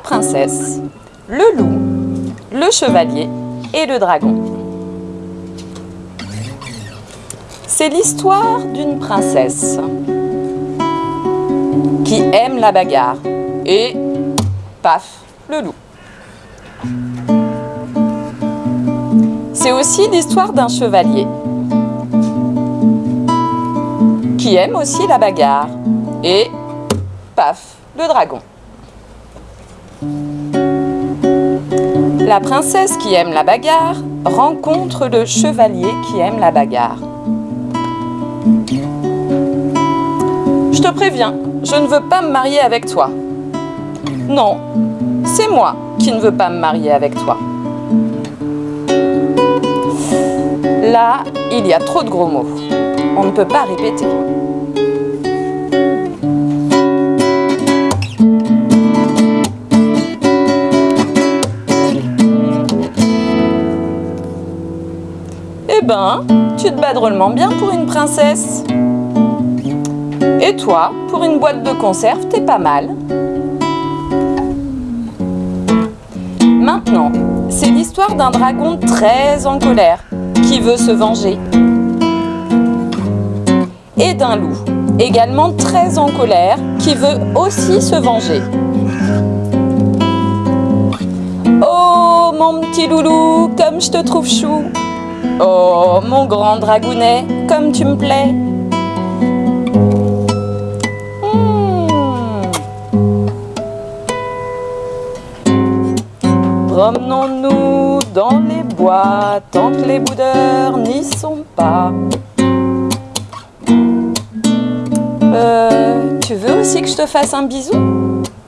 princesse, le loup, le chevalier et le dragon. C'est l'histoire d'une princesse qui aime la bagarre et paf, le loup. C'est aussi l'histoire d'un chevalier qui aime aussi la bagarre et paf, le dragon. La princesse qui aime la bagarre rencontre le chevalier qui aime la bagarre. Je te préviens, je ne veux pas me marier avec toi. Non, c'est moi qui ne veux pas me marier avec toi. Là, il y a trop de gros mots. On ne peut pas répéter. Ben, tu te bats drôlement bien pour une princesse. Et toi, pour une boîte de conserve, t'es pas mal. Maintenant, c'est l'histoire d'un dragon très en colère qui veut se venger. Et d'un loup, également très en colère, qui veut aussi se venger. Oh mon petit loulou, comme je te trouve chou Oh mon grand dragounet, comme tu me plais Hmm. Promenons-nous dans les bois tant que les boudeurs n'y sont pas. Euh, tu veux aussi que je te fasse un bisou?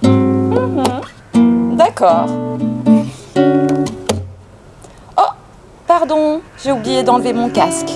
Mhm. D'accord. J'ai oublié d'enlever mon casque.